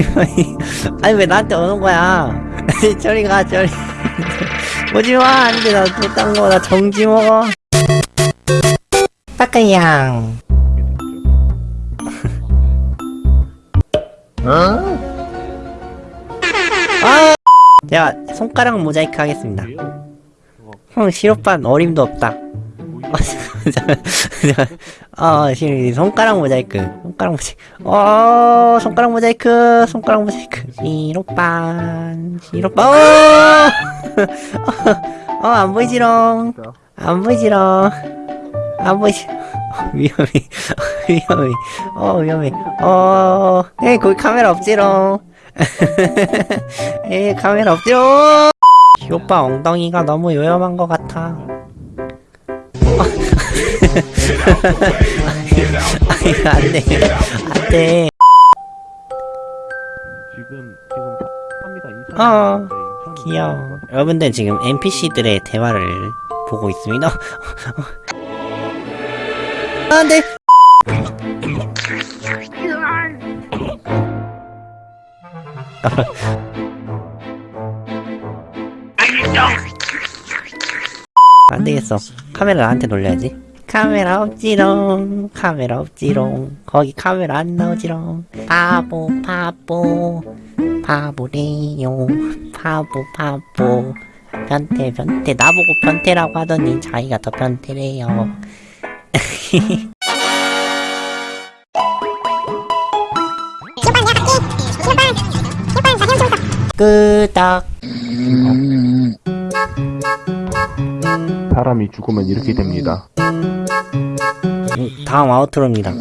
아니 왜 나한테 오는 거야? 저리 가 저리. 오지마. 안돼. 나못딴 거나 정지 먹어. 빠까양. 아! 제가 손가락 모자이크 하겠습니다. 형 시오빤 어림도 없다 어, 시, 손가락 모자이크. 손가락 모자이크. 어, 손가락 모자이크. 손가락 모자이크. 시로빤. 시로빤. 어! 어, 안 보이지롱. 안 보이지롱. 안 보이지. 어, 위험해. 위험해. 어, 위험해. 어, 에이, 거기 카메라 없지롱. 에이, 카메라 없지롱. 시오빠 엉덩이가 너무 요염한 것 같아. 아니, 안 돼. 안 돼. 지금 지금 합니다. 어, 귀여워. 여러분들 지금 NPC들의 대화를 보고 있습니다. 안 돼! 안 되겠어. 카메라 나한테 놀려야지. 카메라 없지롱. 카메라 없지롱. 거기 카메라 안 나오지롱. 바보, 바보. 바보래요. 바보, 바보. 변태, 변태. 나보고 변태라고 하더니 자기가 더 변태래요. 끄덕. 사람이 죽으면 이렇게 됩니다. 음, 다음 아우트로입니다.